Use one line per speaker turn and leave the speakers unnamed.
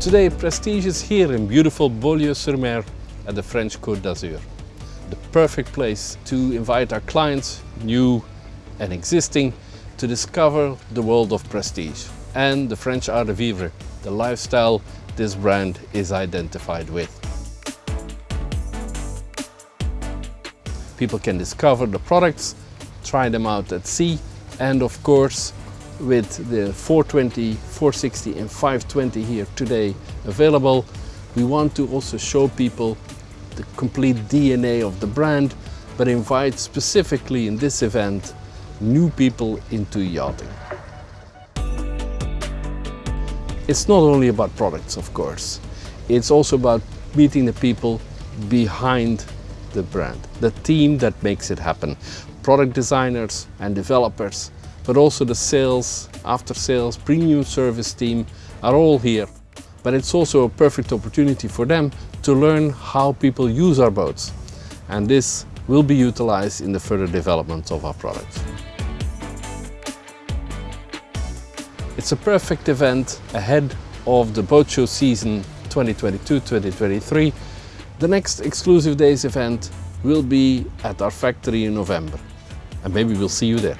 Today Prestige is here in beautiful Beaulieu-sur-Mer at the French Côte d'Azur. The perfect place to invite our clients, new and existing, to discover the world of Prestige and the French art de vivre, the lifestyle this brand is identified with. People can discover the products, try them out at sea and of course with the 420, 460 and 520 here today available, we want to also show people the complete DNA of the brand, but invite specifically in this event new people into yachting. It's not only about products, of course. It's also about meeting the people behind the brand, the team that makes it happen. Product designers and developers but also the sales, after sales, premium service team are all here. But it's also a perfect opportunity for them to learn how people use our boats. And this will be utilized in the further development of our products. It's a perfect event ahead of the boat show season 2022-2023. The next exclusive days event will be at our factory in November and maybe we'll see you there.